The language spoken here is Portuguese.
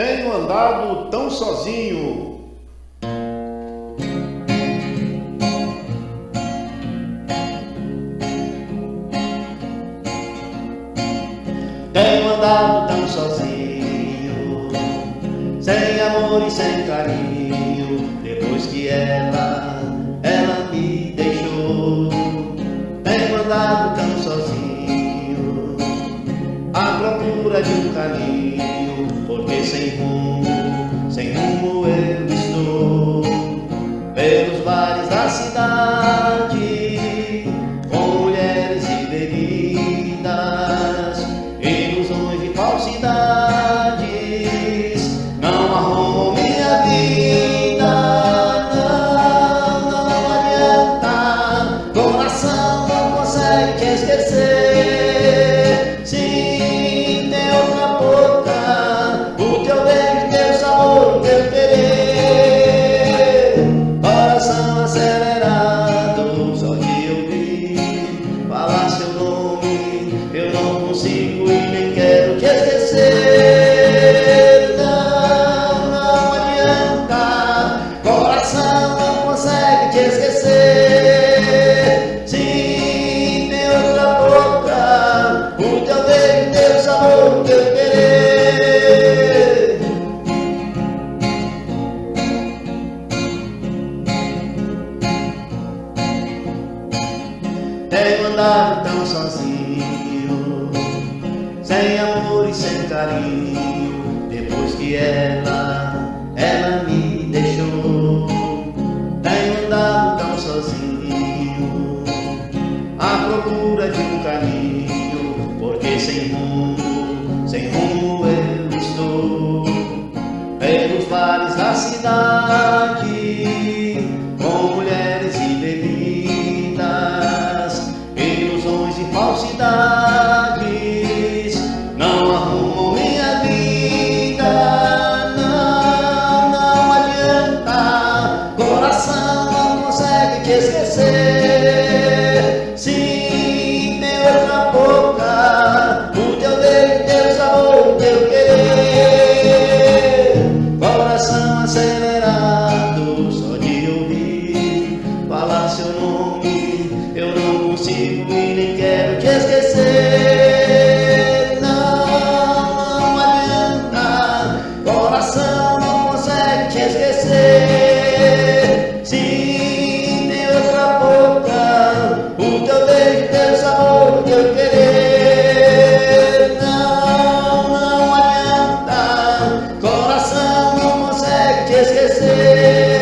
Tenho andado tão sozinho. Tenho andado tão sozinho, sem amor e sem carinho, depois que ela, ela me deixou. Tenho andado tão sozinho, à procura de um caminho, sem rumo, sem rumo eu estou, pelos bares da cidade, com mulheres e bebidas, ilusões e falsidades, Andado tão sozinho, sem amor e sem carinho, depois que ela, ela me deixou. Tenho andado tão sozinho, à procura de um caminho, seu nome Eu não consigo e nem quero te esquecer. Não, não adianta. Coração não consegue te esquecer. Sim, tem outra boca O teu beijo teu sabor teu querer. Não, não adianta. Coração não consegue te esquecer.